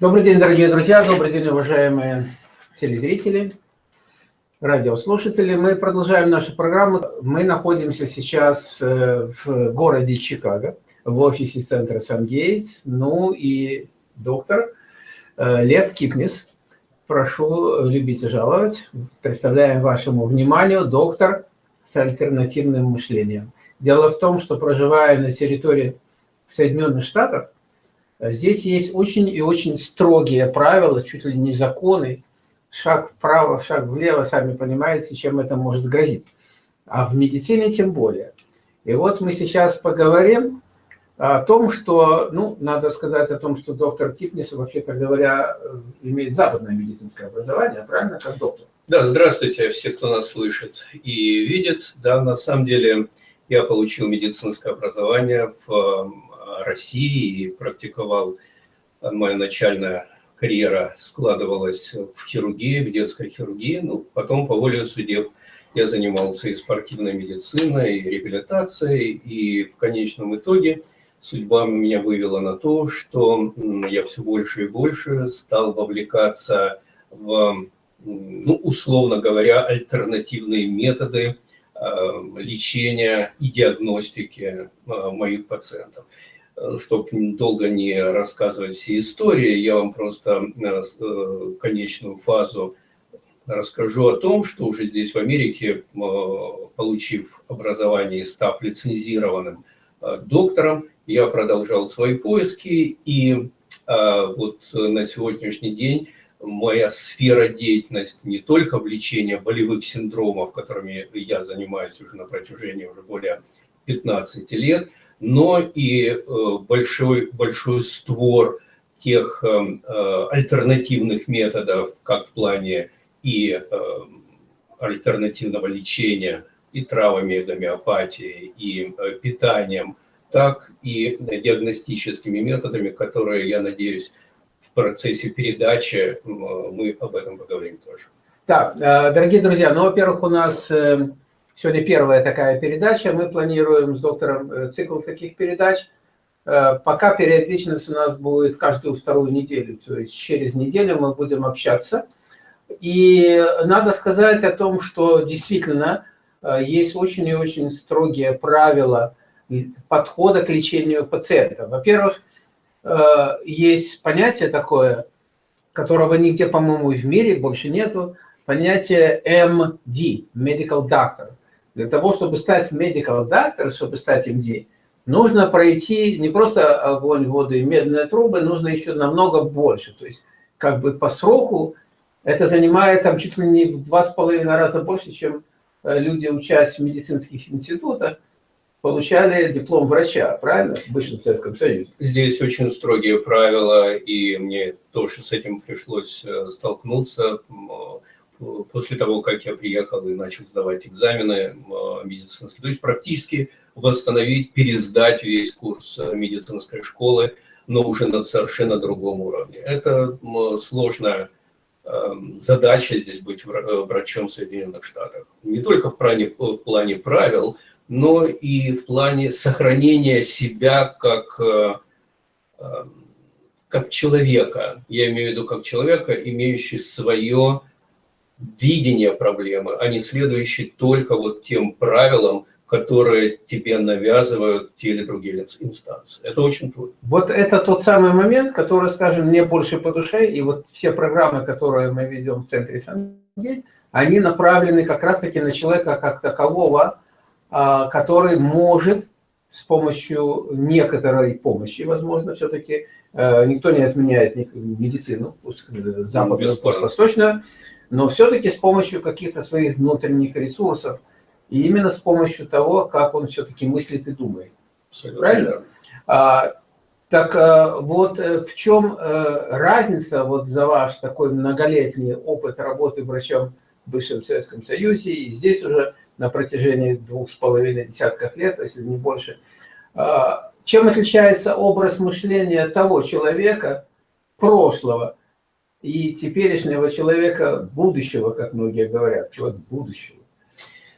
Добрый день, дорогие друзья, добрый день, уважаемые телезрители, радиослушатели. Мы продолжаем нашу программу. Мы находимся сейчас э, в городе Чикаго, в офисе центра Сан-Гейтс. Ну и доктор э, Лев Кипнис, прошу любить и жаловать. Представляем вашему вниманию доктор с альтернативным мышлением. Дело в том, что проживая на территории Соединенных Штатов, здесь есть очень и очень строгие правила, чуть ли не законы, шаг вправо, шаг влево, сами понимаете, чем это может грозить. А в медицине тем более. И вот мы сейчас поговорим о том, что, ну, надо сказать о том, что доктор Кипнис, вообще-то говоря, имеет западное медицинское образование, правильно, как доктор? Да, здравствуйте, все, кто нас слышит и видит. Да, на самом деле я получил медицинское образование в э, России и практиковал. Моя начальная карьера складывалась в хирургии, в детской хирургии. Ну, потом по воле судеб я занимался и спортивной медициной, и реабилитацией, и в конечном итоге судьба меня вывела на то, что я все больше и больше стал вовлекаться в, ну, условно говоря, альтернативные методы Э, лечения и диагностики э, моих пациентов. Э, Чтобы долго не рассказывать все истории, я вам просто конечную фазу расскажу о том, что уже здесь в Америке, получив образование и став лицензированным доктором, я продолжал свои поиски, и вот на сегодняшний день моя сфера деятельности не только в лечении болевых синдромов, которыми я занимаюсь уже на протяжении уже более 15 лет, но и э, большой, большой створ тех э, э, альтернативных методов, как в плане и альтернативного лечения, и травами, гомеопатией, и питанием, так и диагностическими методами, которые, я надеюсь, в процессе передачи мы об этом поговорим тоже. Так, дорогие друзья, ну, во-первых, у нас сегодня первая такая передача. Мы планируем с доктором э, цикл таких передач. Пока периодичность у нас будет каждую вторую неделю, то есть через неделю мы будем общаться. И надо сказать о том, что действительно есть очень и очень строгие правила подхода к лечению пациента. Во-первых, Э, есть понятие такое, которого нигде, по-моему, в мире больше нету, понятие MD, Medical Doctor. Для того, чтобы стать Medical Doctor, чтобы стать MD, нужно пройти не просто огонь, воду и медные трубы, нужно еще намного больше. То есть как бы по сроку это занимает там чуть ли не в два с половиной раза больше, чем э, люди, учась в медицинских институтах получали диплом врача, правильно, в бывшем Советском Союзе? Здесь очень строгие правила, и мне тоже с этим пришлось э, столкнуться после того, как я приехал и начал сдавать экзамены медицинские. То есть практически восстановить, пересдать весь курс э, медицинской школы, но уже на совершенно другом уровне. Это сложная эм, задача здесь быть врачом в Соединенных Штатах. Не только в плане, в плане правил, но и в плане сохранения себя как, э, э, как человека. Я имею в виду как человека, имеющий свое видение проблемы, а не следующий только вот тем правилам, которые тебе навязывают те или другие инстанции. Это очень трудно. Вот это тот самый момент, который, скажем, мне больше по душе, и вот все программы, которые мы ведем в центре Сангейтс, они направлены как раз-таки на человека как такового, а, который может с помощью некоторой помощи, возможно, все-таки, э, никто не отменяет медицину, западную, восточную, но все-таки с помощью каких-то своих внутренних ресурсов, и именно с помощью того, как он все-таки мыслит и думает. Правильно? А, так э, вот э, в чем разница вот за ваш такой многолетний опыт работы врачом в бывшем Советском Союзе, и здесь уже на протяжении двух с половиной десятков лет, если не больше. А, чем отличается образ мышления того человека прошлого и теперешнего человека будущего, как многие говорят, человек будущего?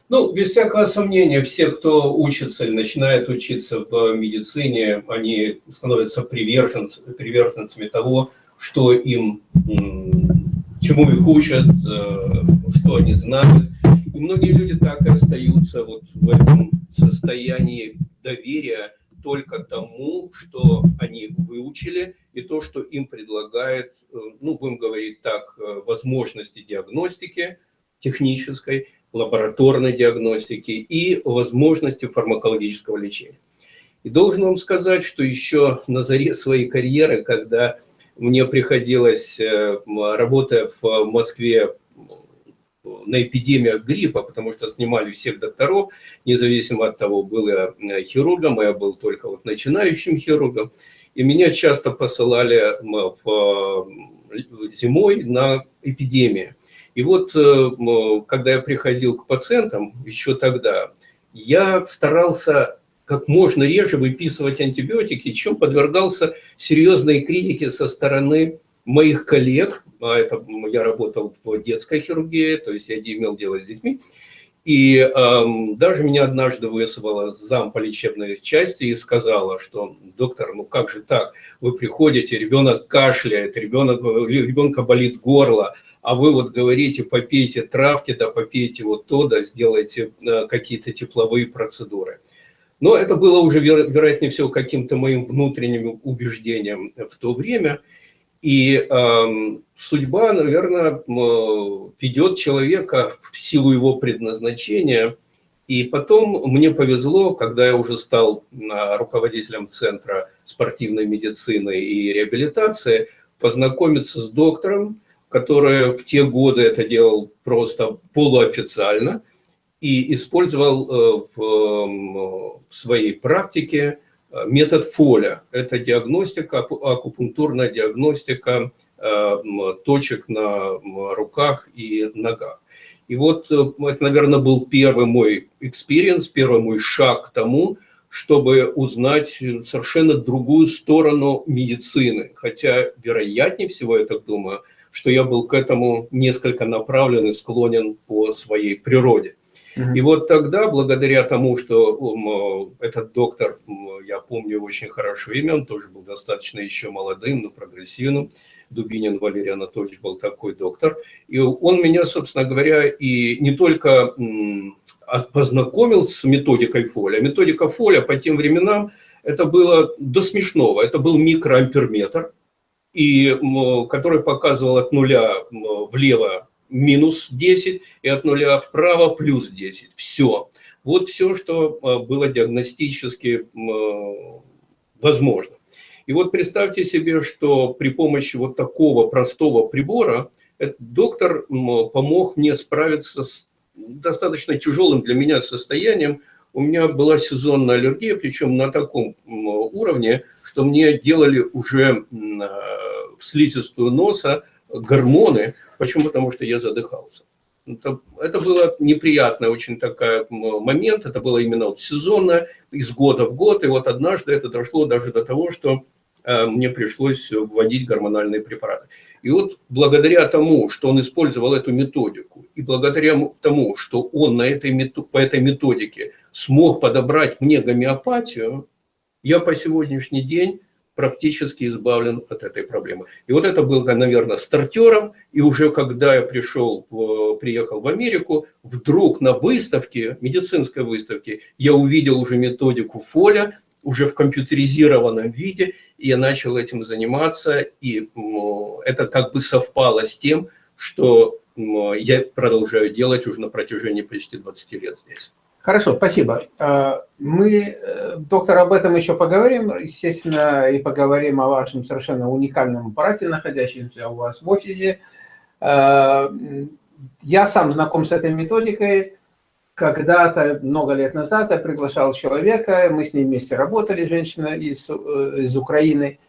Ну, без всякого сомнения, все, кто учится или начинает учиться в медицине, они становятся приверженцами, приверженцами того, что им, чему их учат, что они знают. И многие люди так и остаются вот в этом состоянии доверия только тому, что они выучили, и то, что им предлагает, ну, будем говорить так, возможности диагностики технической, лабораторной диагностики и возможности фармакологического лечения. И должен вам сказать, что еще на заре своей карьеры, когда мне приходилось, э, работая в Москве на эпидемиях гриппа, потому что снимали всех докторов, независимо от того, был я э, хирургом, а я был только вот начинающим хирургом, и меня часто посылали в, зимой на эпидемии. И вот, э, когда я приходил к пациентам, еще тогда, я старался как можно реже выписывать антибиотики, чем подвергался серьезной критике со стороны моих коллег, а это я работал в детской хирургии, то есть я имел дело с детьми, и эм, даже меня однажды вызвала зам по лечебной части и сказала, что доктор, ну как же так, вы приходите, ребенок кашляет, ребенок, ребенка болит горло, а вы вот говорите, попейте травки, да попейте вот то, да сделайте э, какие-то тепловые процедуры. Но это было уже, вероятнее всего, каким-то моим внутренним убеждением в то время. И э, судьба, наверное, ведет человека в силу его предназначения. И потом мне повезло, когда я уже стал руководителем Центра спортивной медицины и реабилитации, познакомиться с доктором, который в те годы это делал просто полуофициально и использовал э, в своей практике метод Фолля. Это диагностика, акупунктурная диагностика э, точек на руках и ногах. И вот это, наверное, был первый мой experience, первый мой шаг к тому, чтобы узнать совершенно другую сторону медицины. Хотя, вероятнее всего, я так думаю, что я был к этому несколько направлен и склонен по своей природе. И вот тогда, благодаря тому, что этот доктор, я помню очень хорошо имя, он тоже был достаточно еще молодым, но прогрессивным, Дубинин Валерий Анатольевич был такой доктор, и он меня, собственно говоря, и не только познакомил с методикой Фоля, методика Фоля по тем временам, это было до смешного, это был микроамперметр, и, который показывал от нуля влево минус 10 и от нуля вправо плюс 10. Все. Вот все, что а, было диагностически возможно. И вот представьте себе, что при помощи вот такого простого прибора доктор помог мне справиться с достаточно тяжелым для меня состоянием. У меня была сезонная аллергия, причем на таком уровне, что мне делали уже в слизистую носа гормоны. Почему? Потому что я задыхался. Это, это было неприятный очень такой момент, это было именно вот сезонно, из года в год, и вот однажды это дошло даже до того, что э, мне пришлось вводить гормональные препараты. И вот благодаря тому, что он использовал эту методику, и благодаря тому, что он на этой, по этой методике смог подобрать мне гомеопатию, я по сегодняшний день практически избавлен от этой проблемы. И вот это было, наверное, стартером, и уже когда я пришел, приехал в Америку, вдруг на выставке, медицинской выставке, я увидел уже методику Фоля, уже в компьютеризированном виде, и я начал этим заниматься, и это как бы совпало с тем, что я продолжаю делать уже на протяжении почти 20 лет здесь. Хорошо, спасибо. А, мы, э, доктор, об этом еще поговорим, естественно, и поговорим о вашем совершенно уникальном аппарате, находящемся у вас в офисе. А, я сам знаком с этой методикой. Когда-то, много лет назад, я приглашал человека, мы с ней вместе работали, женщина из, э, из Украины,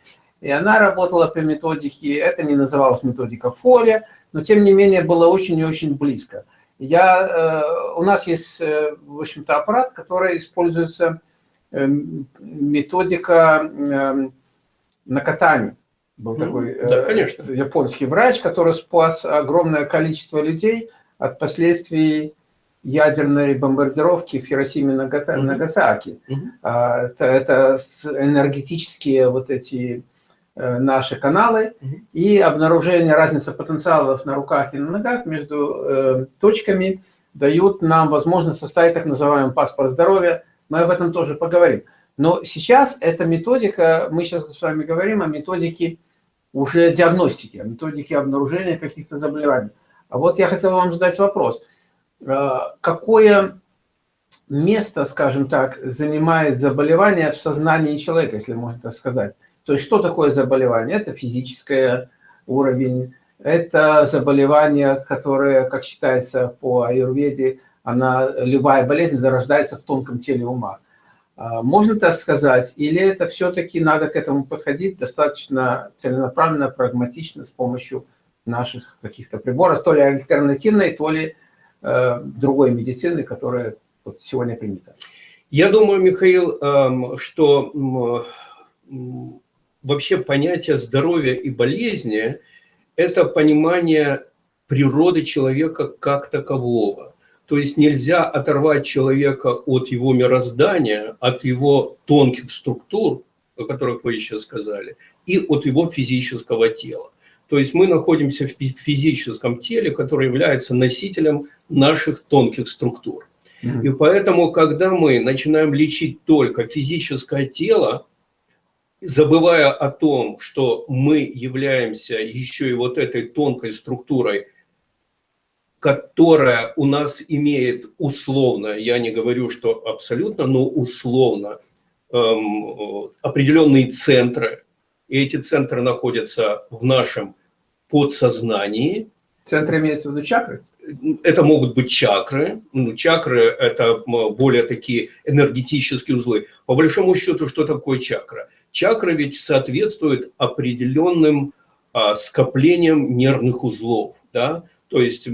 и она работала по методике, это не называлось методика Фоля, но тем не менее было очень и очень близко. Я, э, у нас есть, э, в общем-то, аппарат, который используется, э, методика накатания. Был такой да, конечно. японский врач, который спас огромное количество людей от последствий ядерной бомбардировки в Хиросиме и Нагасаки. Угу. Это, это энергетические вот эти наши каналы и обнаружение разницы потенциалов на руках и на ногах между э, точками дают нам возможность составить так называемый паспорт здоровья. Мы об этом тоже поговорим. Но сейчас эта методика, мы сейчас с вами говорим о методике уже диагностики, о методике обнаружения каких-то заболеваний. А вот я хотел вам задать вопрос. Какое место, скажем так, занимает заболевание в сознании человека, если можно так сказать. То есть что такое заболевание? Это физическое уровень, это заболевание, которое, как считается по аюрведе, она, любая болезнь зарождается в тонком теле ума. А, можно так сказать? Или это все-таки надо к этому подходить достаточно целенаправленно, прагматично, с помощью наших каких-то приборов, то ли альтернативной, то ли э, другой медицины, которая вот сегодня принято? Я думаю, Михаил, эм, что вообще понятие здоровья и болезни – это понимание природы человека как такового. То есть нельзя оторвать человека от его мироздания, от его тонких структур, о которых вы еще сказали, и от его физического тела. То есть мы находимся в физическом теле, которое является носителем наших тонких структур. И поэтому, когда мы начинаем лечить только физическое тело, забывая о том, что мы являемся еще и вот этой тонкой структурой, которая у нас имеет условно, я не говорю, что абсолютно, но условно, эм, определенные центры. И эти центры находятся в нашем подсознании. Центры имеются в виду чакры? это могут быть чакры. Ну, чакры – это более такие энергетические узлы. По большому счету, что такое чакра? Чакра ведь соответствует определенным а, скоплениям нервных узлов. Да? То есть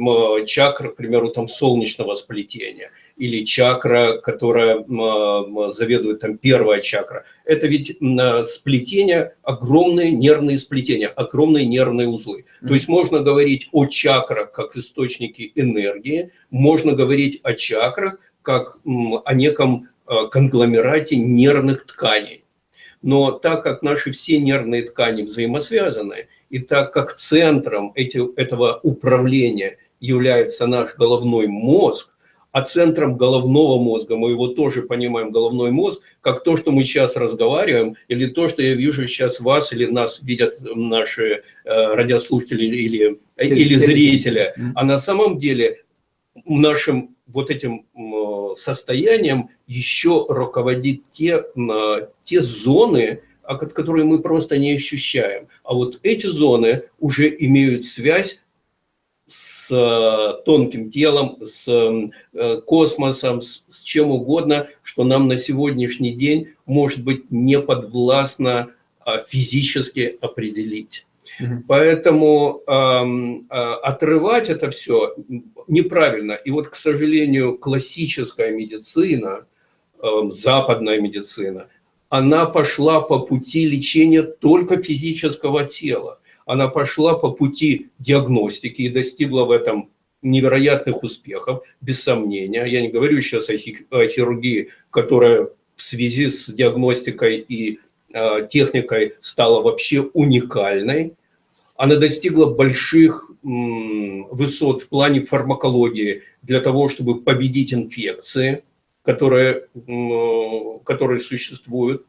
чакра, к примеру, там солнечного сплетения – или чакра, которая заведует там первая чакра. Это ведь сплетение, огромные нервные сплетения, огромные нервные узлы. То есть можно говорить о чакрах как источнике энергии, можно говорить о чакрах как о неком а, конгломерате нервных тканей. Но так как наши все нервные ткани взаимосвязаны, и так как центром эти, этого управления является наш головной мозг, а центром головного мозга, мы его тоже понимаем, головной мозг, как то, что мы сейчас разговариваем, или то, что я вижу сейчас вас, или нас видят наши э, радиослушатели или, или зрители. А на самом деле нашим вот этим состоянием еще руководит те, те зоны, которые мы просто не ощущаем. А вот эти зоны уже имеют связь с э, тонким телом, с э, космосом, с, с чем угодно, что нам на сегодняшний день может быть не подвластно а, физически определить. Поэтому э, отрывать это все неправильно. И вот, к сожалению, классическая медицина, э, западная медицина, она пошла по пути лечения только физического тела она пошла по пути диагностики и достигла в этом невероятных успехов, без сомнения. Я не говорю сейчас о, хирургии, которая в связи с диагностикой и э, техникой стала вообще уникальной. Она достигла больших высот в плане фармакологии для того, чтобы победить инфекции, которые, которые существуют.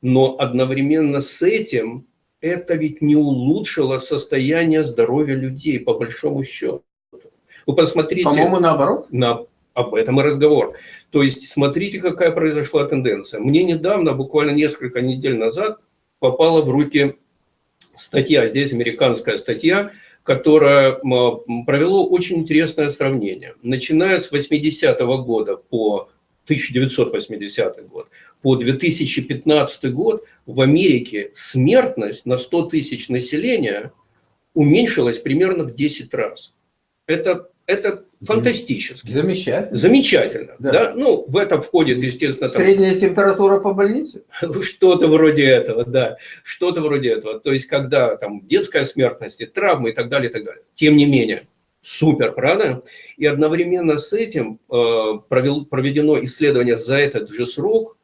Но одновременно с этим это ведь не улучшило состояние здоровья людей, по большому счету. Вы посмотрите... По-моему, наоборот. На, об этом и разговор. То есть, смотрите, какая произошла тенденция. Мне недавно, буквально несколько недель назад, попала в руки статья, здесь американская статья, которая провела очень интересное сравнение. Начиная с 80-го года по 1980 год, по 2015 год в Америке смертность на 100 тысяч населения уменьшилась примерно в 10 раз. Это, это фантастически. Замечательно. Замечательно. Да. Да? Ну, в это входит, естественно... Там... Средняя температура по больнице? Что-то вроде этого, да. Что-то вроде этого. То есть, когда там детская смертность, травмы и так далее, и так далее. Тем не менее, супер, правда? И одновременно с этим э, провел, проведено исследование за этот же срок,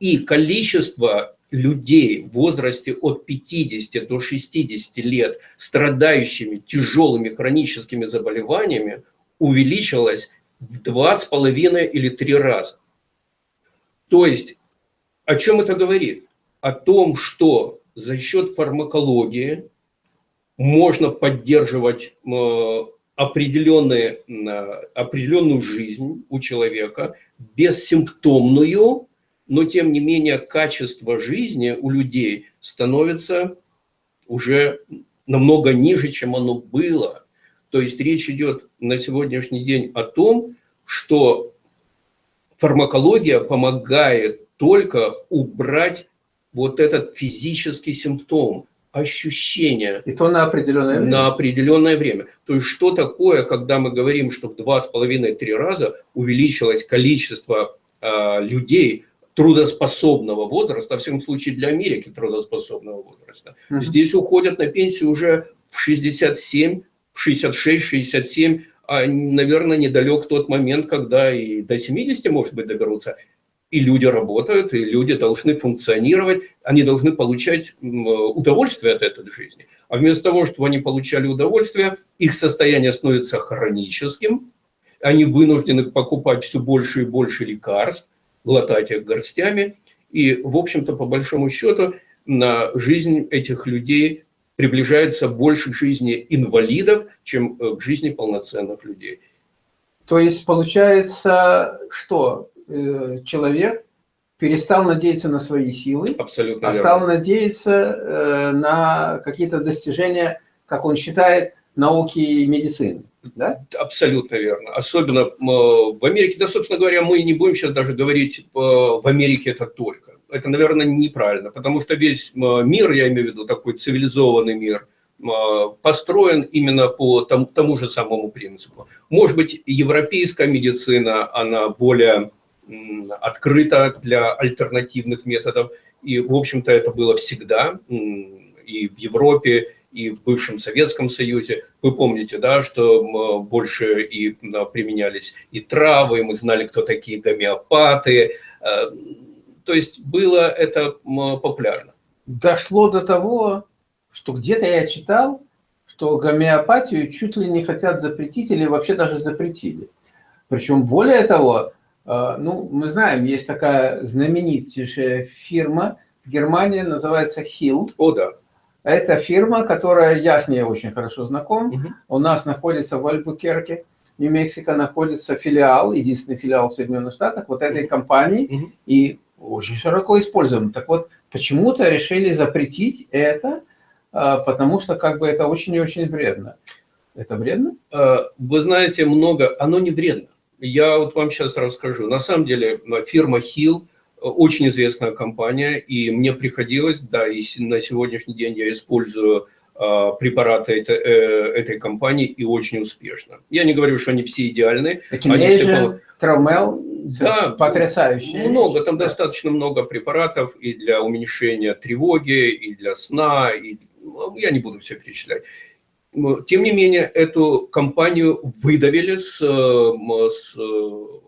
и количество людей в возрасте от 50 до 60 лет, страдающими тяжелыми хроническими заболеваниями, увеличилась в два с половиной или три раза. То есть, о чем это говорит? О том, что за счет фармакологии можно поддерживать э, определенные, определенную жизнь у человека, бессимптомную, но тем не менее качество жизни у людей становится уже намного ниже, чем оно было. То есть речь идет на сегодняшний день о том, что фармакология помогает только убрать вот этот физический симптом, ощущение. И то на определенное время? На определенное время. То есть что такое, когда мы говорим, что в два с половиной-три раза увеличилось количество э, людей трудоспособного возраста, во всяком случае для Америки трудоспособного возраста. Угу. Здесь уходят на пенсию уже в 67, в 66, 67, а, наверное, недалек тот момент, когда и до 70, может быть, доберутся и люди работают, и люди должны функционировать, они должны получать удовольствие от этой жизни. А вместо того, чтобы они получали удовольствие, их состояние становится хроническим, они вынуждены покупать все больше и больше лекарств, глотать их горстями, и, в общем-то, по большому счету, на жизнь этих людей приближается больше к жизни инвалидов, чем э, к жизни полноценных людей. То есть получается, что Э, человек перестал надеяться на свои силы, Абсолютно а стал надеяться э, на какие-то достижения, как он считает, науки и медицины. Да? Абсолютно верно. Особенно в Америке, да, собственно говоря, мы не будем сейчас даже говорить э, в Америке это только. Это, наверное, неправильно, потому что весь мир, я имею в виду такой цивилизованный мир, построен именно по тому, тому же самому принципу. Может быть, европейская медицина, она более открыто для альтернативных методов. И, в общем-то, это было всегда и в Европе, и в бывшем Советском Союзе. Вы помните, да, что больше и применялись и травы, и мы знали, кто такие гомеопаты. Э, то есть было это популярно. Дошло до того, что где-то я читал, что гомеопатию чуть ли не хотят запретить или вообще даже запретили. Причем более того, а, ну, мы знаем, есть такая знаменитейшая фирма в Германии, называется Hill. О, да. Это фирма, которая, я с ней очень хорошо знаком. Угу. У нас находится в Альбукерке, Нью-Мексико, находится филиал, единственный филиал в Соединенных Штатах, вот этой компании, угу. и очень широко используем. Так вот, почему-то решили запретить это, а, потому что как бы это очень и очень вредно. Это вредно? А, вы знаете, много, оно не вредно. Я вот вам сейчас расскажу. На самом деле фирма Hill очень известная компания, и мне приходилось, да, и на сегодняшний день я использую а, препараты этой, э, этой компании и очень успешно. Я не говорю, что они все идеальны. Они все... Травмел, да, потрясающие. Много, там да. достаточно много препаратов и для уменьшения тревоги, и для сна, и ну, я не буду все перечислять. Тем не менее, эту компанию выдавили с, с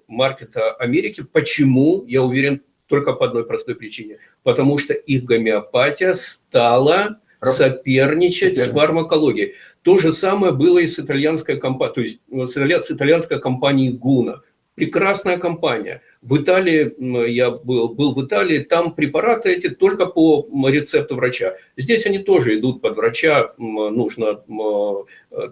маркета Америки. Почему? Я уверен, только по одной простой причине. Потому что их гомеопатия стала соперничать с фармакологией. То же самое было и с итальянской компанией, то есть с итальянской компанией Гуна. Прекрасная компания. В Италии, я был, был в Италии, там препараты эти только по рецепту врача. Здесь они тоже идут под врача, нужно,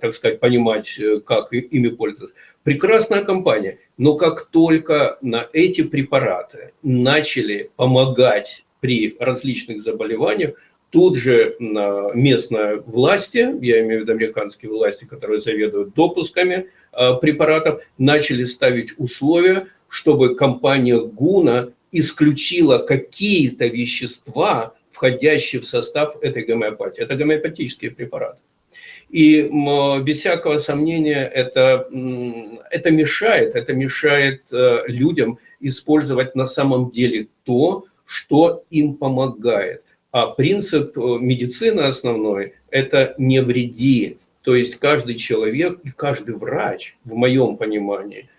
так сказать, понимать, как ими пользоваться. Прекрасная компания, но как только на эти препараты начали помогать при различных заболеваниях, тут же местные власти, я имею в виду американские власти, которые заведуют допусками, Э, препаратов, начали ставить условия, чтобы компания Гуна исключила какие-то вещества, входящие в состав этой гомеопатии. Это гомеопатические препараты. И без всякого сомнения это, это мешает, это мешает э, людям использовать на самом деле то, что им помогает. А принцип э, медицины основной – это не вреди. То есть каждый человек и каждый врач, в моем понимании,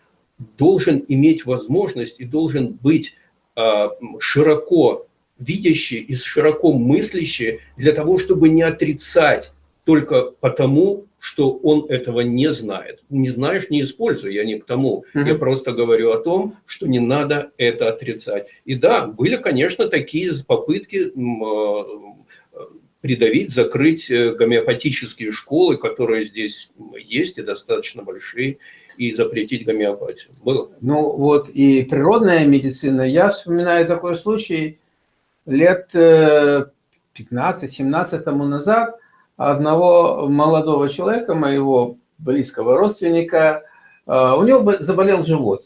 должен иметь возможность и должен быть а, широко видящие и широко мыслящие для того, чтобы не отрицать только потому, что он этого не знает. Не знаешь, не используй, я не к тому. Mm -hmm. Я просто говорю о том, что не надо это отрицать. И да, были, конечно, такие попытки а, придавить, закрыть э, гомеопатические школы, которые здесь есть и достаточно большие, и запретить гомеопатию. Было. Ну вот и природная медицина. Я вспоминаю такой случай лет 15-17 э, тому назад одного молодого человека, моего близкого родственника, э, у него заболел живот.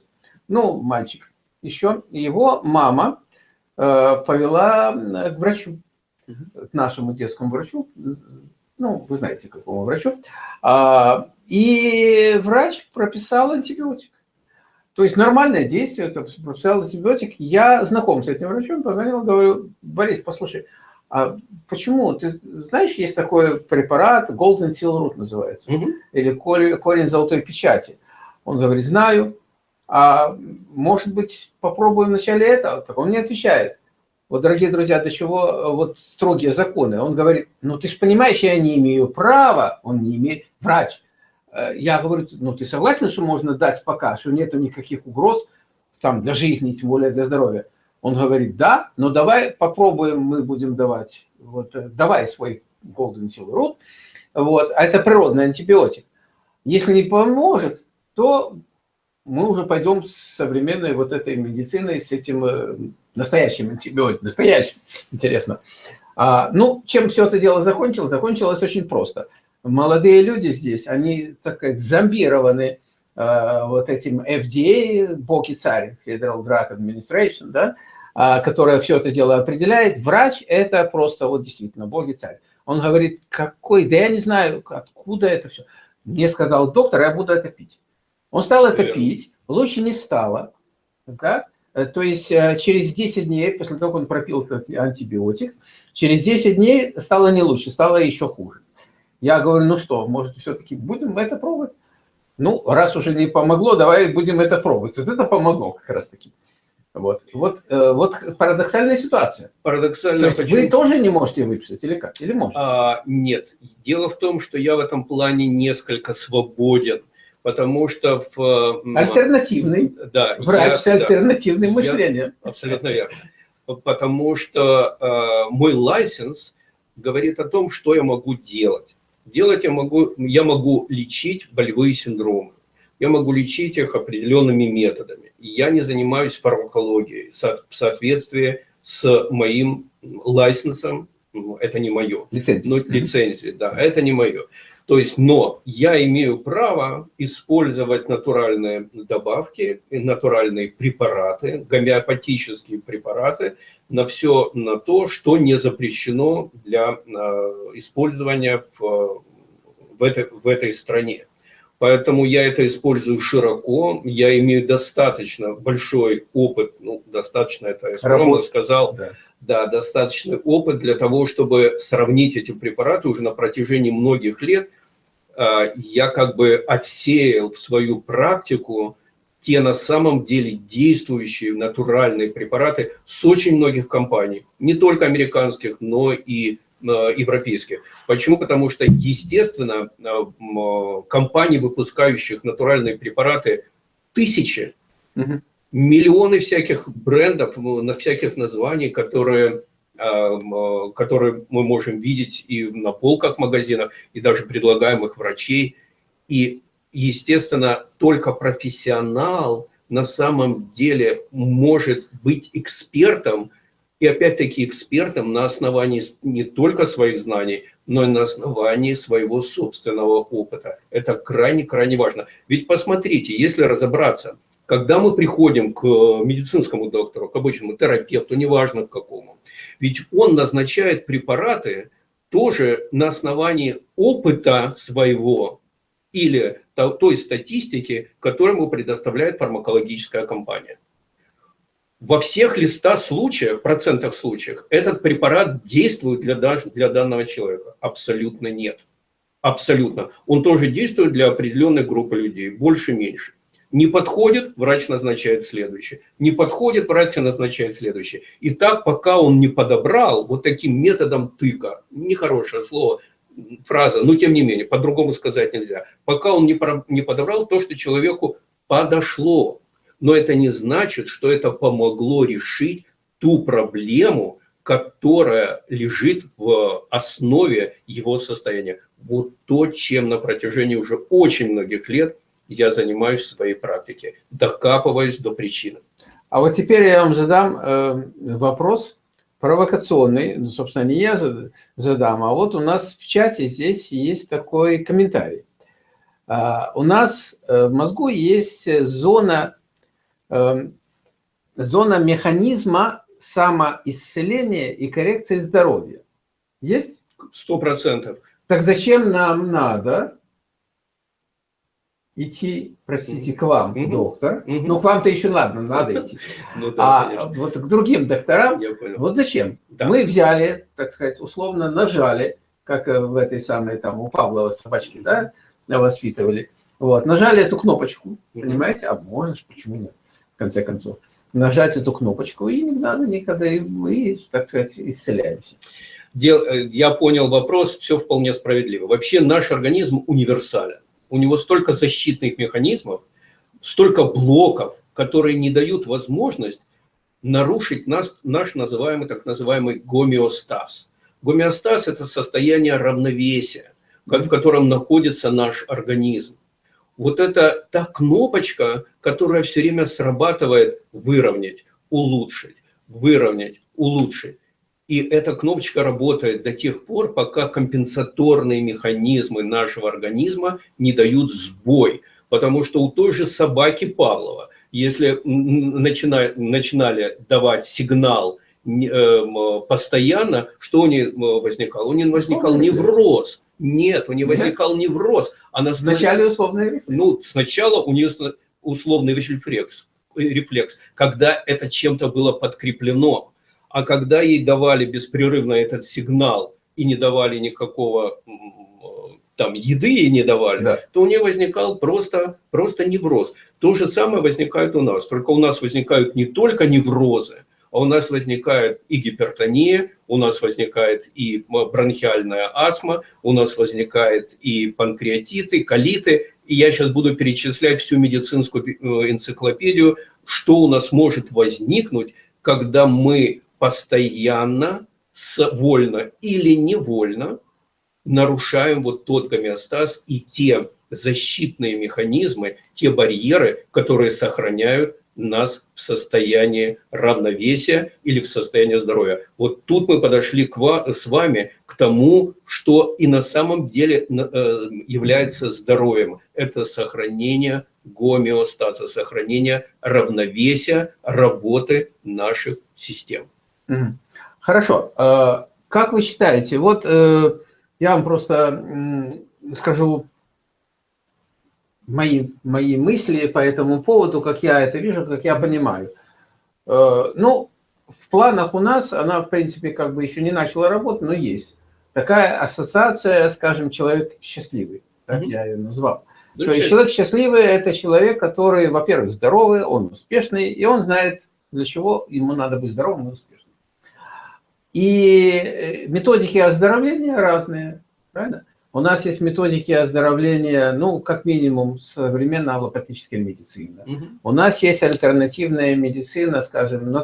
Ну, мальчик еще. Его мама повела к врачу к нашему детскому врачу, ну, вы знаете, какому врачу, а, и врач прописал антибиотик. То есть нормальное действие, это прописал антибиотик. Я знаком с этим врачом, позвонил, говорю, Борис, послушай, а почему? Ты знаешь, есть такой препарат, Golden Seal Root называется, угу. или корень золотой печати. Он говорит, знаю, а может быть попробуем вначале это? Так он не отвечает. Вот, дорогие друзья, до чего э, вот строгие законы. Он говорит, ну ты же понимаешь, я не имею права, он не имеет, врач. Э, я говорю, ну ты согласен, что можно дать пока, что нету никаких угроз там для жизни, тем более для здоровья. Он говорит, да, но давай попробуем, мы будем давать, вот э, давай свой Golden Seal Root, вот, а это природный антибиотик. Если не поможет, то мы уже пойдем с современной вот этой медициной, с этим настоящим антибиотиком, настоящим, интересно. А, ну, чем все это дело закончилось? Закончилось очень просто. Молодые люди здесь, они, так сказать, зомбированы вот этим FDA, боги царь, Federal Drug Administration, да, а, которая все это дело определяет. Врач – это просто вот действительно боги царь. Он говорит, какой, да я не знаю, откуда это все. Мне сказал доктор, я буду это пить. Он стал это пить, лучше не стало. Да? Э, то есть э, через 10 дней, после того, как он пропил этот антибиотик, через 10 дней стало не лучше, стало еще хуже. Я говорю, ну что, может, все-таки будем это пробовать? Ну, раз уже не помогло, давай будем это пробовать. Вот это помогло как раз-таки. Вот, вот, э, вот парадоксальная ситуация. Парадоксальная. То есть вы тоже не можете выписать или как? Или можете? А, нет. Дело в том, что я в этом плане несколько свободен потому что в... Альтернативный. Да. Врач я, с альтернативным да, мышлением. Я, абсолютно верно. Потому что э, мой лайсенс говорит о том, что я могу делать. Делать я могу, я могу лечить болевые синдромы. Я могу лечить их определенными методами. Я не занимаюсь фармакологией в соответствии с моим лайсенсом. Это не мое. Лицензия. Ну, лицензия, да, это не мое. То есть, но я имею право использовать натуральные добавки, натуральные препараты, гомеопатические препараты на все на то, что не запрещено для э, использования в, в, этой, в этой стране. Поэтому я это использую широко, я имею достаточно большой опыт, ну, достаточно, это я скромно сказал, да. да, достаточный опыт для того, чтобы сравнить эти препараты уже на протяжении многих лет а, я как бы отсеял в свою практику те на самом деле действующие натуральные препараты с очень многих компаний, не только американских, но и а, европейских. Почему? Потому что, естественно, а, компаний, выпускающих натуральные препараты, тысячи, угу. миллионы всяких брендов, на всяких названий, которые э, которые мы можем видеть и на полках магазинов, и даже предлагаемых врачей. И, естественно, только профессионал на самом деле может быть экспертом, и опять-таки экспертом на основании не только своих знаний, но и на основании своего собственного опыта. Это крайне-крайне важно. Ведь посмотрите, если разобраться, когда мы приходим к медицинскому доктору, к обычному терапевту, неважно к какому, ведь он назначает препараты тоже на основании опыта своего или той статистики, которую ему предоставляет фармакологическая компания. Во всех листах случаев, процентах случаев, этот препарат действует для, для данного человека? Абсолютно нет. Абсолютно. Он тоже действует для определенной группы людей, больше-меньше. Не подходит, врач назначает следующий. Не подходит, врач назначает следующий. И так, пока он не подобрал вот таким методом тыка, нехорошее слово, фраза, но тем не менее, по-другому сказать нельзя. Пока он не, про, не подобрал то, что человеку подошло. Но это не значит, что это помогло решить ту проблему, которая лежит в основе его состояния. Вот то, чем на протяжении уже очень многих лет я занимаюсь в своей практике, докапываясь до причины. А вот теперь я вам задам э, вопрос провокационный, ну, собственно, не я задам, а вот у нас в чате здесь есть такой комментарий. А, у нас э, в мозгу есть зона, э, зона механизма самоисцеления и коррекции здоровья. Есть? Сто процентов. Так зачем нам надо идти, простите, к вам, угу. доктор? Угу. Ну, к вам-то еще ладно, надо идти. Ну, да, а конечно. вот к другим докторам, вот зачем? Да. Мы взяли, так сказать, условно нажали, как в этой самой, там, у Павлова собачки, да, воспитывали. Вот, нажали эту кнопочку, понимаете? А можно, почему нет, в конце концов. Нажать эту кнопочку, и не надо никогда, и мы, так сказать, исцеляемся. Э, я понял вопрос, все вполне справедливо. Вообще наш организм универсален. У него столько защитных механизмов, столько блоков, которые не дают возможность нарушить наш, наш называемый, так называемый гомеостаз. Гомеостаз – это состояние равновесия, в котором находится наш организм. Вот это та кнопочка, которая все время срабатывает выровнять, улучшить, выровнять, улучшить. И эта кнопочка работает до тех пор, пока компенсаторные механизмы нашего организма не дают сбой. Потому что у той же собаки Павлова, если начинали, начинали давать сигнал э, постоянно, что у нее возникал? У нее возникал невроз. Нет, у нее возникал невроз. Она Вначале условный рефлекс. Ну, сначала у нее условный рефлекс, рефлекс, когда это чем-то было подкреплено. А когда ей давали беспрерывно этот сигнал и не давали никакого там еды ей не давали, да. то у нее возникал просто, просто невроз. То же самое возникает у нас, только у нас возникают не только неврозы, а у нас возникает и гипертония, у нас возникает и бронхиальная астма, у нас возникает и панкреатиты, колиты. И я сейчас буду перечислять всю медицинскую э, энциклопедию, что у нас может возникнуть, когда мы постоянно, вольно или невольно нарушаем вот тот гомеостаз и те защитные механизмы, те барьеры, которые сохраняют нас в состоянии равновесия или в состоянии здоровья. Вот тут мы подошли к ва с вами к тому, что и на самом деле э, является здоровьем. Это сохранение гомеостаза, сохранение равновесия работы наших систем. Хорошо. А, как вы считаете, вот э, я вам просто скажу мои, мои мысли по этому поводу, как я это вижу, как я понимаю. Э, ну, в планах у нас, она, в принципе, как бы еще не начала работать, но есть. Такая ассоциация, скажем, человек счастливый, так mm -hmm. я ее назвал. То есть человек счастливый – это человек, который, во-первых, здоровый, он успешный, и он знает, для чего ему надо быть здоровым и успешным. И э, методики оздоровления разные, правильно? У нас есть методики оздоровления, ну, как минимум, современная аллопатическая медицина. Угу. У нас есть альтернативная медицина, скажем,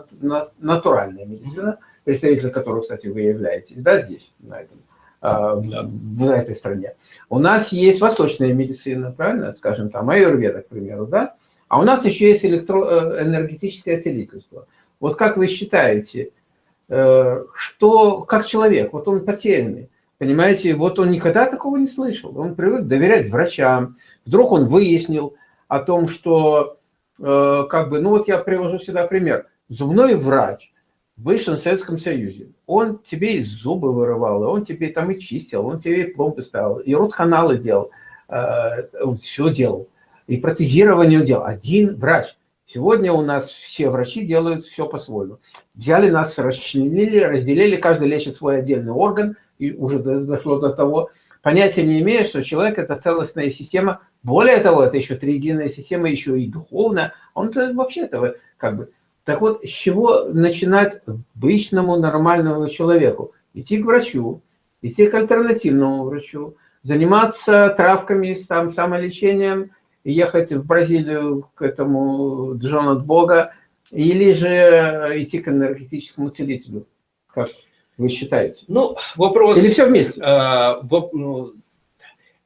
натуральная медицина, угу. представитель которой, кстати, вы являетесь, да, здесь, на, этом, а, да. в этой стране. У нас есть восточная медицина, правильно, скажем, там, аюрведа, к примеру, да? А у нас еще есть электроэнергетическое целительство. Вот как вы считаете, Э, что как человек, вот он потерянный, понимаете, вот он никогда такого не слышал, он привык доверять врачам, вдруг он выяснил о том, что, э, как бы, ну вот я привожу всегда пример, зубной врач в бывшем Советском Союзе, он тебе и зубы вырывал, он тебе там и чистил, он тебе и пломбы ставил, и рот-каналы делал, э, он все делал, и протезирование делал, один врач – Сегодня у нас все врачи делают все по-своему. Взяли нас, расчленили, разделили, каждый лечит свой отдельный орган, и уже дошло до того, понятия не имея, что человек – это целостная система. Более того, это еще триединая система, еще и духовная. Он вообще этого как бы... Так вот, с чего начинать обычному нормальному человеку? Идти к врачу, идти к альтернативному врачу, заниматься травками, там, самолечением, ехать в Бразилию к этому Джону от Бога, или же идти к энергетическому целителю, как вы считаете? Ну, вопрос... Или все вместе? А, воп, ну,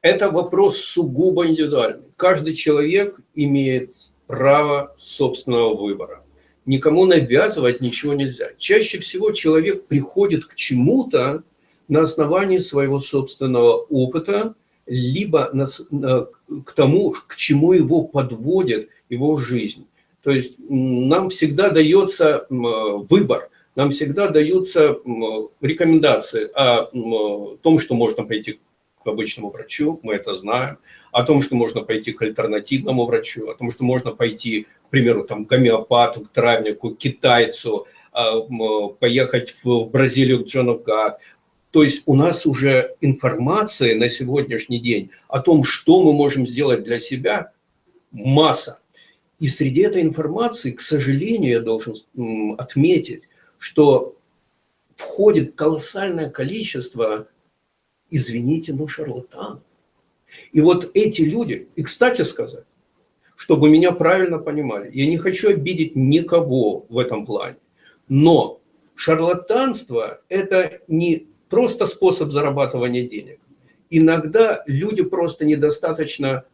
это вопрос сугубо индивидуальный. Каждый человек имеет право собственного выбора. Никому навязывать ничего нельзя. Чаще всего человек приходит к чему-то на основании своего собственного опыта, либо на, на, к тому, к чему его подводит его жизнь. То есть нам всегда дается выбор, нам всегда даются рекомендации о том, что можно пойти к обычному врачу, мы это знаем, о том, что можно пойти к альтернативному врачу, о том, что можно пойти, к примеру, там, к гомеопату, к травнику, к китайцу, а, поехать в Бразилию к Джон оф Гад. То есть у нас уже информация на сегодняшний день о том, что мы можем сделать для себя, масса. И среди этой информации, к сожалению, я должен отметить, что входит колоссальное количество, извините, ну, шарлатанов. И вот эти люди, и кстати сказать, чтобы меня правильно понимали, я не хочу обидеть никого в этом плане, но шарлатанство – это не просто способ зарабатывания денег. Иногда люди просто недостаточно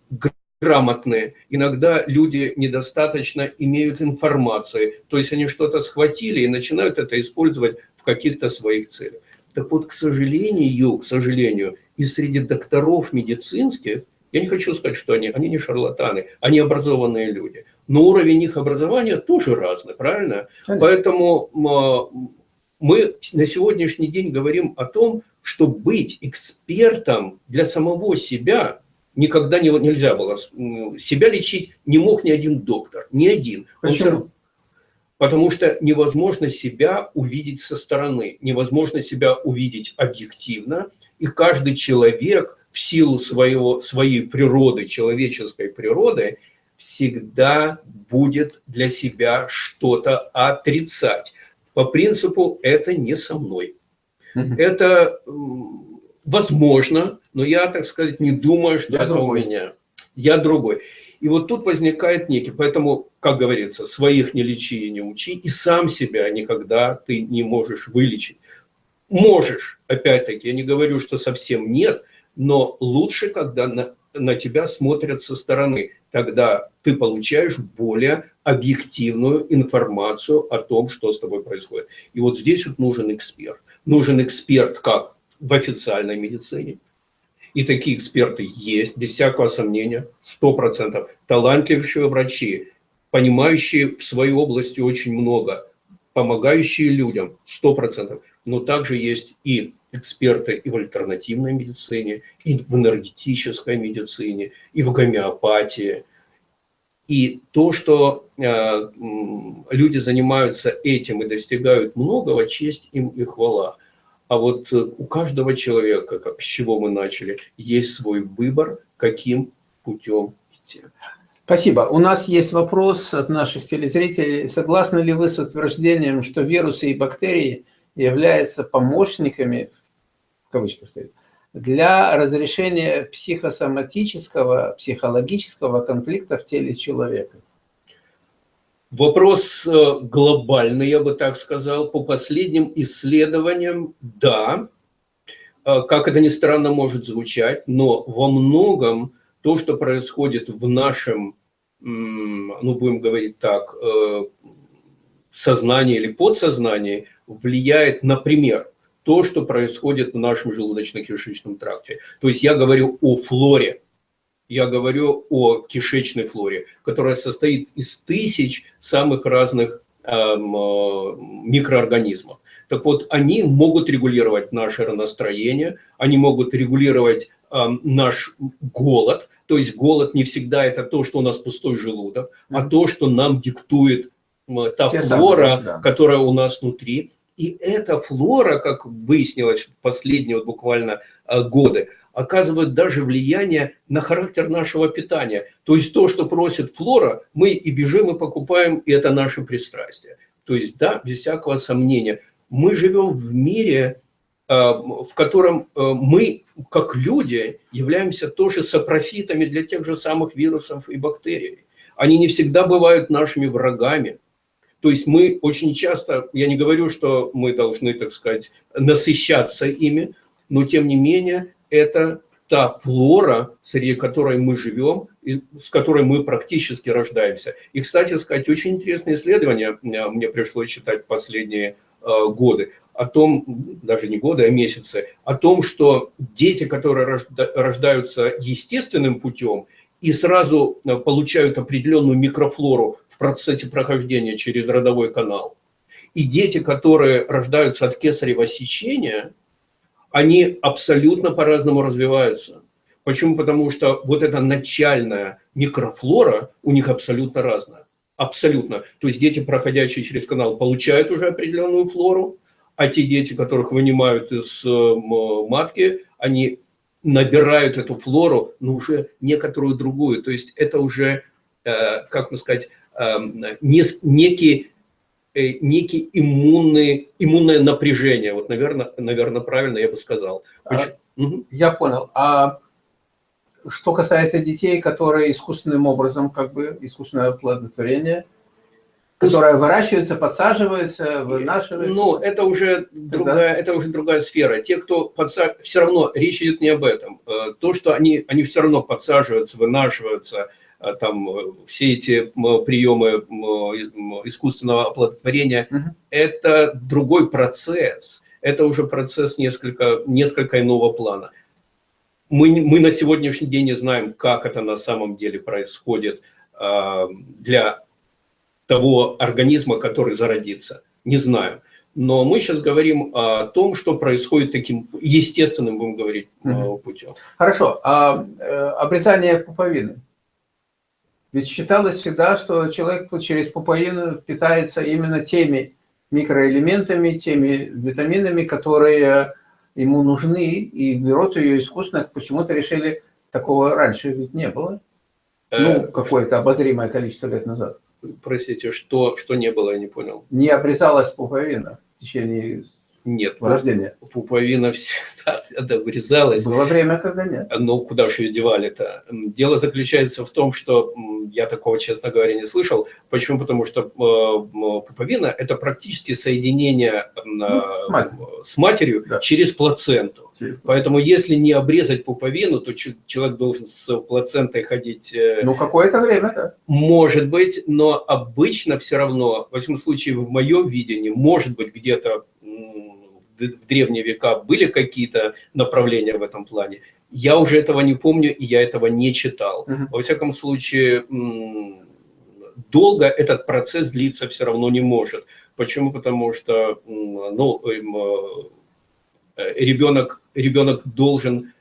грамотные, иногда люди недостаточно имеют информации, то есть они что-то схватили и начинают это использовать в каких-то своих целях. Так вот, к сожалению, к сожалению, и среди докторов медицинских, я не хочу сказать, что они, они не шарлатаны, они образованные люди, но уровень их образования тоже разный, правильно? Конечно. Поэтому мы на сегодняшний день говорим о том, что быть экспертом для самого себя никогда не, нельзя было. Себя лечить не мог ни один доктор, ни один. Почему? Потому что невозможно себя увидеть со стороны, невозможно себя увидеть объективно, и каждый человек в силу своего, своей природы, человеческой природы, всегда будет для себя что-то отрицать. По принципу «это не со мной». Это возможно, но я, так сказать, не думаю, что я это другой. у меня. Я другой. И вот тут возникает некий, поэтому, как говорится, своих не лечи и не учи, и сам себя никогда ты не можешь вылечить. Можешь, опять-таки, я не говорю, что совсем нет, но лучше, когда на, на тебя смотрят со стороны. Тогда ты получаешь более объективную информацию о том, что с тобой происходит. И вот здесь вот нужен эксперт. Нужен эксперт как в официальной медицине, и такие эксперты есть, без всякого сомнения, 100%. Талантливые врачи, понимающие в своей области очень много, помогающие людям, 100%. Но также есть и эксперты и в альтернативной медицине, и в энергетической медицине, и в гомеопатии. И то, что э, люди занимаются этим и достигают многого, честь им и хвала. А вот э, у каждого человека, как, с чего мы начали, есть свой выбор, каким путем идти. Спасибо. У нас есть вопрос от наших телезрителей. Согласны ли вы с утверждением, что вирусы и бактерии являются помощниками, в кавычках стоит, для разрешения психосоматического, психологического конфликта в теле человека? Вопрос э, глобальный, я бы так сказал. По последним исследованиям, да, э, как это ни странно может звучать, но во многом то, что происходит в нашем, ну, будем говорить так, э, сознании или подсознании, влияет, например, то, что происходит в нашем желудочно-кишечном тракте. То есть я говорю о флоре, я говорю о кишечной флоре, которая состоит из тысяч самых разных эм, э, микроорганизмов. Так вот, они могут регулировать наше настроение, они могут регулировать э, наш голод. То есть голод не всегда это то, что у нас пустой желудок, а то, что нам диктует э, та Те флора, самые, да. которая у нас внутри. И эта флора, как выяснилось в последние вот буквально э, годы, оказывает даже влияние на характер нашего питания. То есть то, что просит флора, мы и бежим, и покупаем, и это наше пристрастие. То есть да, без всякого сомнения, мы живем в мире, э, в котором э, мы, как люди, являемся тоже сопрофитами для тех же самых вирусов и бактерий. Они не всегда бывают нашими врагами. То есть мы очень часто, я не говорю, что мы должны, так сказать, насыщаться ими, но тем не менее это та флора, среди которой мы живем, и с которой мы практически рождаемся. И, кстати сказать, очень интересное исследование мне пришлось читать в последние э, годы о том, даже не годы, а месяцы, о том, что дети, которые рождаются естественным путем, и сразу э, получают определенную микрофлору в процессе прохождения через родовой канал. И дети, которые рождаются от кесарево сечения, они абсолютно по-разному развиваются. Почему? Потому что вот эта начальная микрофлора у них абсолютно разная. Абсолютно. То есть дети, проходящие через канал, получают уже определенную флору, а те дети, которых вынимают из э, матки, они набирают эту флору, но уже некоторую другую. То есть это уже, э, как бы сказать, э, некий, э, некий иммунный, иммунное напряжение. Вот, наверное, наверное, правильно я бы сказал. А, угу. Я понял. А что касается детей, которые искусственным образом, как бы, искусственное оплодотворение – которая выращивается, подсаживается, вынашивается. Ну, это уже другая, это уже другая сфера. Те, кто подсаживается, все равно речь идет не об этом. Э, то, что они, они все равно подсаживаются, вынашиваются, э, там э, все эти приемы искусственного оплодотворения, угу. это другой процесс. Это уже процесс несколько, несколько иного плана. Мы, мы на сегодняшний день не знаем, как это на самом деле происходит для того организма, который зародится. Не знаю. Но мы сейчас говорим о том, что происходит таким естественным, будем говорить, угу. путем. Хорошо. А э, обрезание пуповины? Ведь считалось всегда, что человек через пуповину питается именно теми микроэлементами, теми витаминами, которые ему нужны, и берут ее искусственно. Почему-то решили, такого раньше ведь не было. Ну, э, какое-то обозримое количество лет назад. Простите, что, что не было, я не понял. Не обрезалась пуповина в течение нет, рождения. Пуповина всегда обрезалась. Было время, когда нет. Но куда же ее девали-то? Дело заключается в том, что я такого, честно говоря, не слышал. Почему? Потому что э, пуповина – это практически соединение ну, мать. с матерью да. через плаценту. Через... Поэтому если не обрезать пуповину, то человек должен с плацентой ходить… Э, ну, какое-то время, да. Может быть, но обычно все равно, в этом случае, в моем видении, может быть, где-то в древние века были какие-то направления в этом плане. Я уже этого не помню, и я этого не читал. Угу. Во всяком случае, долго этот процесс длиться все равно не может. Почему? Потому что ну, э, ребенок, ребенок должен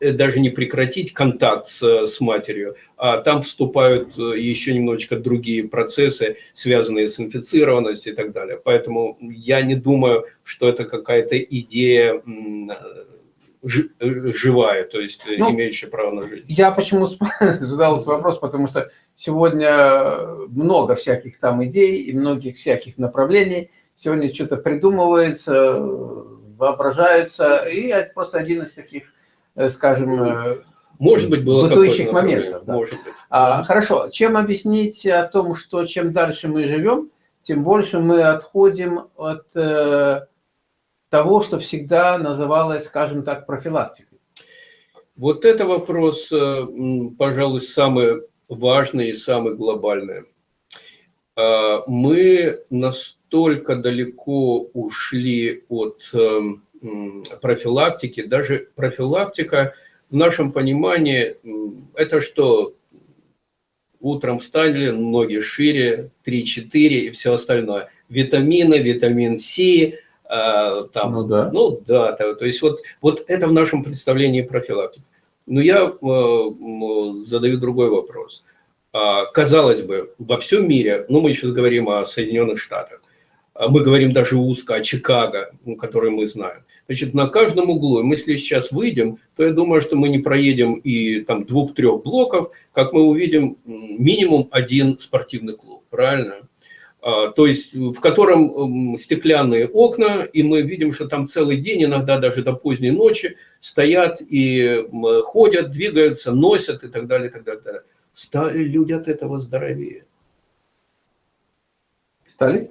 даже не прекратить контакт с, с матерью, а там вступают э, еще немножечко другие процессы, связанные с инфицированностью и так далее. Поэтому я не думаю, что это какая-то идея живая, то есть ну, имеющая право на жизнь. Я почему задал этот вопрос, потому что сегодня много всяких там идей и многих всяких направлений. Сегодня что-то придумывается, воображается, и просто один из таких Э, скажем, э, может быть, было бытующих моментов. Да. Может быть. А, хорошо. Чем объяснить о том, что чем дальше мы живем, тем больше мы отходим от э, того, что всегда называлось, скажем так, профилактикой? Вот это вопрос, э, пожалуй, самый важный и самый глобальный. А, мы настолько далеко ушли от профилактики. Даже профилактика в нашем понимании – это что? Утром встали, ноги шире, 3-4 и все остальное. Витамины, витамин С, а, там, ну да, ну, да то, то есть вот, вот это в нашем представлении профилактики. Но я э, задаю другой вопрос. А, казалось бы, во всем мире, ну мы сейчас говорим о Соединенных Штатах, а мы говорим даже узко о Чикаго, который мы знаем. Значит, на каждом углу, мы если сейчас выйдем, то я думаю, что мы не проедем и там двух-трех блоков, как мы увидим минимум один спортивный клуб, правильно? А, то есть в котором стеклянные окна, и мы видим, что там целый день, иногда даже до поздней ночи, стоят и ходят, двигаются, носят и так далее, и так далее. Стали люди от этого здоровее. Стали?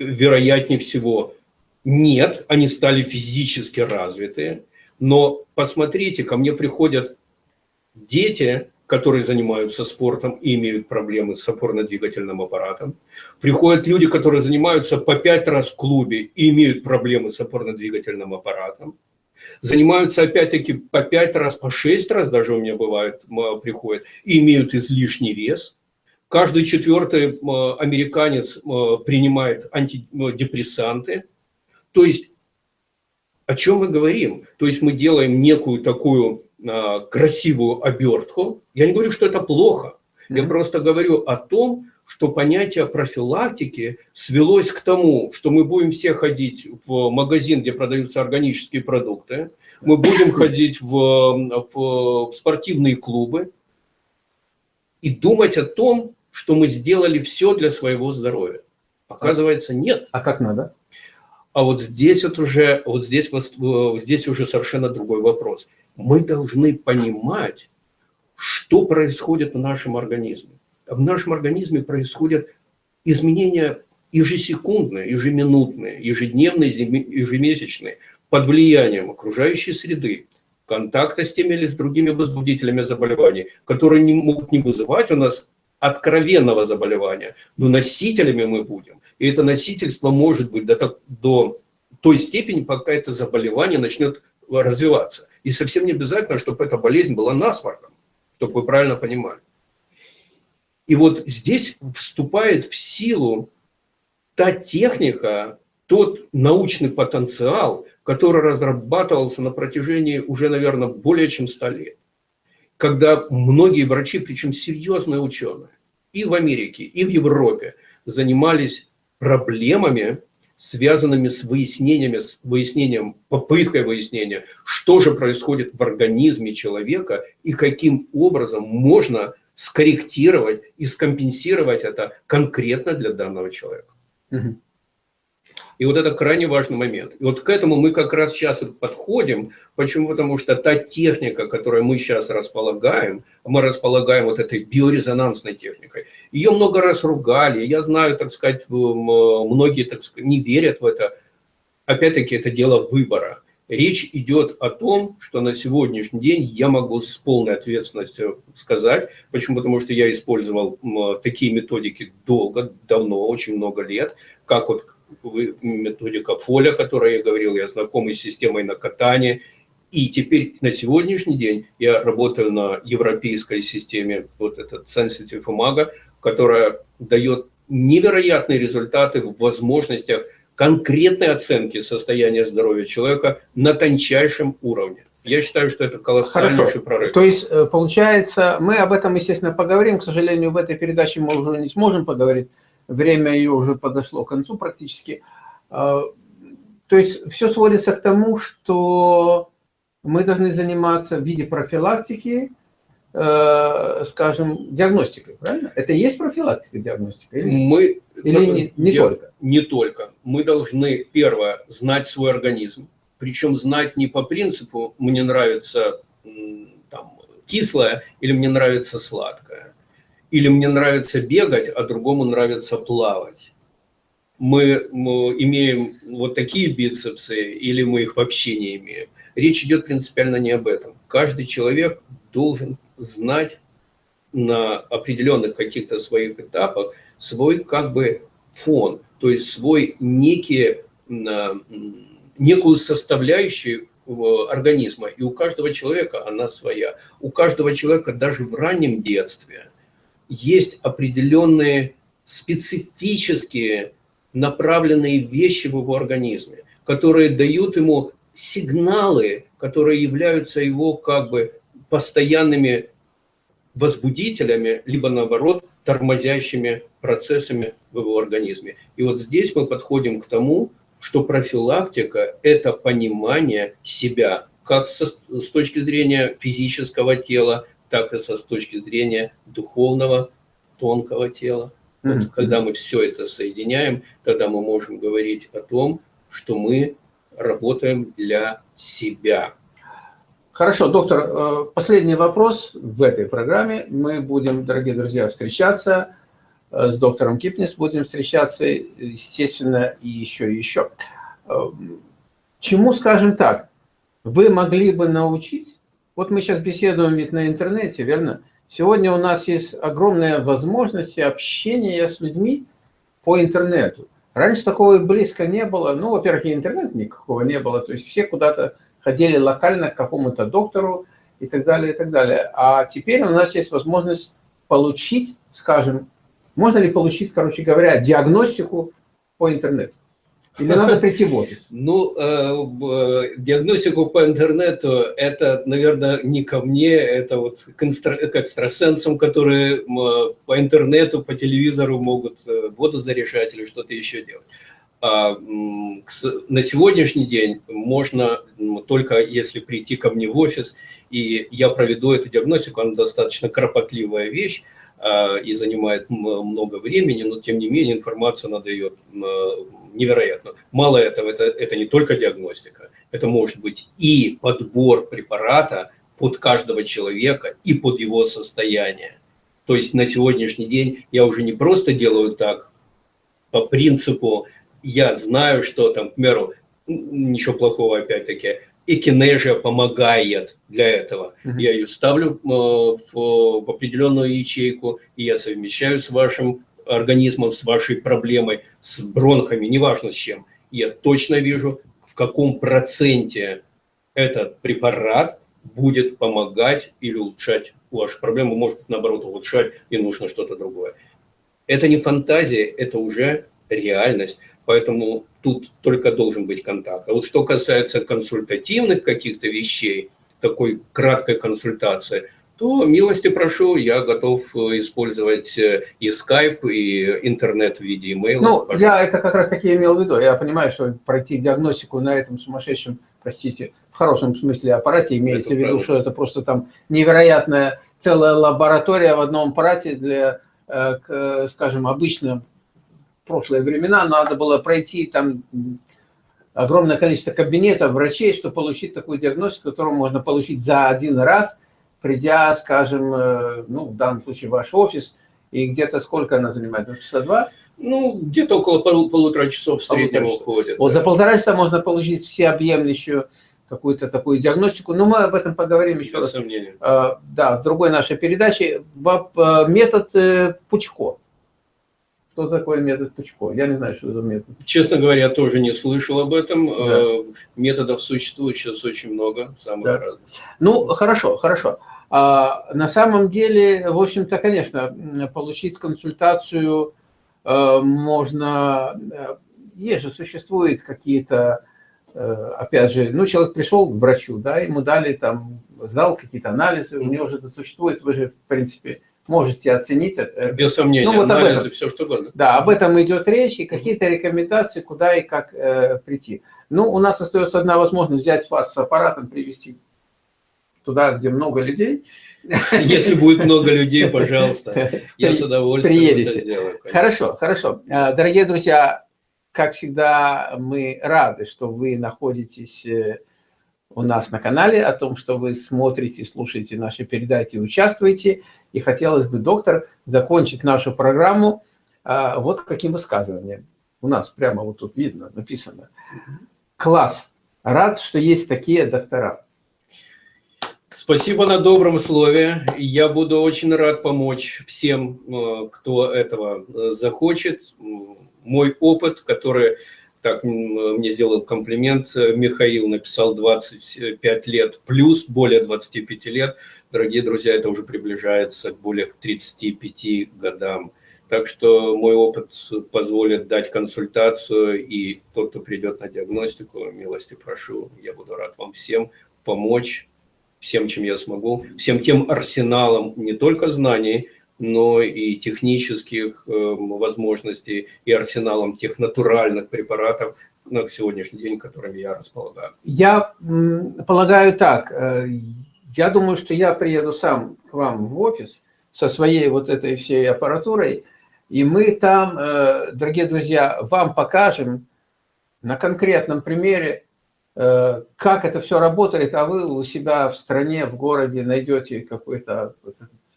Вероятнее всего, нет, они стали физически развитые, но посмотрите, ко мне приходят дети, которые занимаются спортом и имеют проблемы с опорно-двигательным аппаратом. Приходят люди, которые занимаются по пять раз в клубе и имеют проблемы с опорно-двигательным аппаратом. Занимаются опять-таки по пять раз, по шесть раз даже у меня бывает, приходят, и имеют излишний вес. Каждый четвертый американец принимает антидепрессанты. То есть о чем мы говорим? То есть мы делаем некую такую а, красивую обертку. Я не говорю, что это плохо. Я просто говорю о том, что понятие профилактики свелось к тому, что мы будем все ходить в магазин, где продаются органические продукты, мы будем ходить в, в, в спортивные клубы и думать о том, что мы сделали все для своего здоровья. Оказывается, нет. А как надо? А вот здесь вот уже, вот здесь, здесь уже совершенно другой вопрос мы должны понимать, что происходит в нашем организме. В нашем организме происходят изменения ежесекундные, ежеминутные, ежедневные, ежемесячные, под влиянием окружающей среды, контакта с теми или с другими возбудителями заболеваний, которые не могут не вызывать у нас откровенного заболевания, но носителями мы будем. И это носительство может быть до, до той степени, пока это заболевание начнет развиваться. И совсем не обязательно, чтобы эта болезнь была насморком, чтобы вы правильно понимали. И вот здесь вступает в силу та техника, тот научный потенциал, который разрабатывался на протяжении уже, наверное, более чем 100 лет. Когда многие врачи, причем серьезные ученые, и в Америке, и в Европе занимались проблемами связанными с выяснениями, с выяснением, попыткой выяснения, что же происходит в организме человека и каким образом можно скорректировать и скомпенсировать это конкретно для данного человека. Угу. И вот это крайне важный момент. И вот к этому мы как раз сейчас подходим. Почему? Потому что та техника, которую мы сейчас располагаем, мы располагаем вот этой биорезонансной техникой. Ее много раз ругали. Я знаю, так сказать, многие так сказать, не верят в это. Опять-таки, это дело выбора. Речь идет о том, что на сегодняшний день я могу с полной ответственностью сказать. Почему? Потому что я использовал такие методики долго, давно, очень много лет, как вот методика Фоля, о которой я говорил, я знакомый с системой на катание. И теперь на сегодняшний день я работаю на европейской системе, вот этот Sensitive Imago, которая дает невероятные результаты в возможностях конкретной оценки состояния здоровья человека на тончайшем уровне. Я считаю, что это колоссальнейший прорыв. То есть, э, получается, мы об этом, естественно, поговорим. К сожалению, в этой передаче мы уже не сможем поговорить время ее уже подошло к концу практически. А, то есть все сводится к тому, что мы должны заниматься в виде профилактики, э, скажем, диагностикой, правильно? Это и есть профилактика, диагностика? Или, мы, или не, не я, только? Не только. Мы должны, первое, знать свой организм. Причем знать не по принципу «мне нравится там, кислое» или «мне нравится сладкое» или мне нравится бегать, а другому нравится плавать. Мы, мы имеем вот такие бицепсы или мы их вообще не имеем. Речь идет принципиально не об этом. Каждый человек должен знать на определенных каких-то своих этапах свой как бы фон, то есть свой некие, некую составляющую организма. И у каждого человека она своя. У каждого человека даже в раннем детстве – есть определенные специфические направленные вещи в его организме, которые дают ему сигналы, которые являются его как бы постоянными возбудителями, либо наоборот тормозящими процессами в его организме. И вот здесь мы подходим к тому, что профилактика – это понимание себя, как со, с точки зрения физического тела, так и со с точки зрения духовного, тонкого тела. Вот, когда мы все это соединяем, тогда мы можем говорить о том, что мы работаем для себя. Хорошо, доктор, э, последний вопрос в этой программе. Мы будем, дорогие друзья, встречаться э, с доктором Кипнис, будем встречаться, естественно, и еще, и еще. Э, чему, скажем так, вы могли бы научить? Вот мы сейчас беседуем ведь на интернете, верно? Сегодня у нас есть огромная возможность общения с людьми по интернету. Раньше такого и близко не было. Ну, во-первых, и интернета никакого не было. То есть все куда-то ходили локально к какому-то доктору и так далее, и так далее. А теперь у нас есть возможность получить, скажем, можно ли получить, короче говоря, диагностику по интернету? Или надо прийти в офис? Ну, э, в диагностику по интернету, это, наверное, не ко мне, это вот к, экстрасенсам, которые по интернету, по телевизору могут э, воду заряжать или что-то еще делать. А на сегодняшний день можно только если прийти ко мне в офис, и я проведу эту диагностику, она достаточно кропотливая вещь, а, и занимает много времени, но тем не менее информация дает невероятно. Мало этого, это, это не только диагностика, это может быть и подбор препарата под каждого человека и под его состояние. То есть на сегодняшний день я уже не просто делаю так по принципу, я знаю, что там, к примеру, ничего плохого опять-таки, экинежия помогает для этого. Uh -huh. Я ее ставлю э, в, в определенную ячейку, и я совмещаю с вашим организмом, с вашей проблемой, с бронхами, неважно с чем. Я точно вижу, в каком проценте этот препарат будет помогать или улучшать вашу проблему, может наоборот улучшать, и нужно что-то другое. Это не фантазия, это уже реальность. Поэтому тут только должен быть контакт. А вот что касается консультативных каких-то вещей, такой краткой консультации, то милости прошу, я готов использовать э, и скайп, и интернет в виде имейла. Ну, пожалуйста. я это как раз таки имел в виду. Я понимаю, что пройти диагностику на этом сумасшедшем, простите, в хорошем смысле аппарате, имеется это в виду, правда. что это просто там невероятная целая лаборатория в одном аппарате для, э, скажем, обычно прошлые времена надо было пройти там огромное количество кабинетов врачей, чтобы получить такую диагностику, которую можно получить за один раз, придя, скажем, э, ну, в данном случае в ваш офис, и где-то сколько она занимает? Часа два? Ну, где-то около полу полутора часов в среднем уходит. Вот да. за полтора часа можно получить всеобъемлющую какую-то такую диагностику, но мы об этом поговорим еще раз. сомнения. А, да, в другой нашей передаче. Э, метод э, Пучко. Что такое метод Пучко? Я не знаю, что за метод. Честно говоря, я тоже не слышал об этом. Да. Методов существует сейчас очень много, самых да. разных. Ну, хорошо, хорошо. А, на самом деле, в общем-то, конечно, получить консультацию э, можно... Э, есть же, существуют какие-то, опять же, ну, человек пришел к врачу, да, ему дали там зал, какие-то анализы, у него же это существует, вы же, в принципе, можете оценить это. Без сомнения, ну, вот анализы, этом, все что угодно. Да, об этом идет речь, и какие-то рекомендации, куда и как э, прийти. Ну, у нас остается одна возможность взять вас с аппаратом, привести туда, где много людей. Если будет много людей, пожалуйста, я с удовольствием Приедете. это сделаю. Конечно. Хорошо, хорошо. Э, дорогие друзья, как всегда, мы рады, что вы находитесь э, у нас на канале, о том, что вы смотрите, слушаете наши передачи, участвуете. И хотелось бы, доктор, закончить нашу программу а, вот каким высказыванием. У нас прямо вот тут видно, написано. Класс. Рад, что есть такие доктора. Спасибо на добром слове. Я буду очень рад помочь всем, э, кто этого э, захочет. Мой опыт, который так мне сделал комплимент, э, Михаил написал 25 лет плюс, более 25 лет – дорогие друзья, это уже приближается к более 35 годам. Так что мой опыт позволит дать консультацию, и тот, кто придет на диагностику, милости прошу, я буду рад вам всем помочь, всем, чем я смогу, всем тем арсеналом не только знаний, но и технических э, возможностей, и арсеналом тех натуральных препаратов на сегодняшний день, которыми я располагаю. Я полагаю так, э, я думаю, что я приеду сам к вам в офис со своей вот этой всей аппаратурой, и мы там, э, дорогие друзья, вам покажем на конкретном примере, как это все работает, а вы у себя в стране, в городе найдете какой-то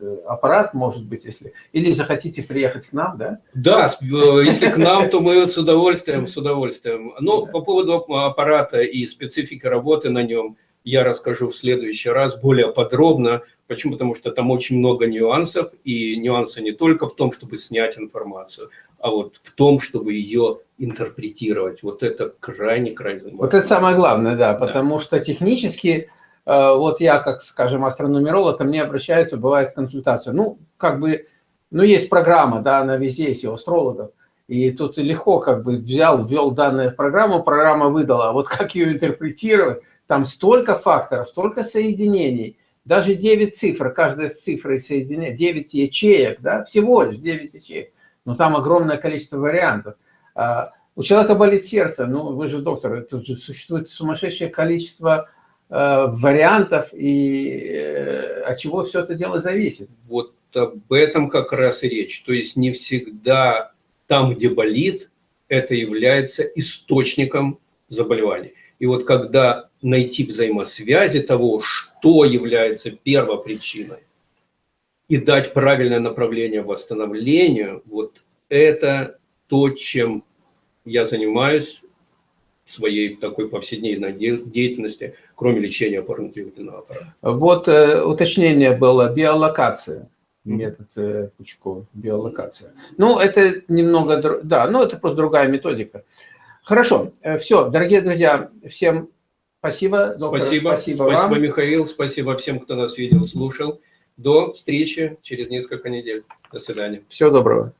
э, аппарат, может быть, если... Или захотите приехать к нам, да? Да, если к нам, то мы с удовольствием, с удовольствием. Но по поводу аппарата и специфики работы на нем я расскажу в следующий раз более подробно, Почему? Потому что там очень много нюансов, и нюансы не только в том, чтобы снять информацию, а вот в том, чтобы ее интерпретировать. Вот это крайне-крайне важно. Вот это самое главное, да, потому да. что технически, э, вот я, как, скажем, астрономеролог, ко мне обращаются, бывает консультация. Ну, как бы, ну, есть программа, да, она везде есть, у астрологов. И тут легко как бы взял, ввел данные в программу, программа выдала. А вот как ее интерпретировать? Там столько факторов, столько соединений – даже 9 цифр, каждая с цифрой соединяет, 9 ячеек, да, всего лишь 9 ячеек. Но там огромное количество вариантов. А, у человека болит сердце, ну вы же доктор, тут же существует сумасшедшее количество э, вариантов, и э, от чего все это дело зависит. Вот об этом как раз и речь. То есть не всегда там, где болит, это является источником заболевания. И вот когда найти взаимосвязи того, что является первопричиной, и дать правильное направление восстановлению, вот это то, чем я занимаюсь в своей такой повседневной деятельности, кроме лечения опорно-двигательного аппарата. Вот э, уточнение было, биолокация, метод э, Пучкова, биолокация. Ну, это немного, да, ну, это просто другая методика. Хорошо, э, все, дорогие друзья, всем спасибо. Доктор, спасибо, спасибо, спасибо вам. Михаил, спасибо всем, кто нас видел, слушал. До встречи через несколько недель. До свидания. Всего доброго.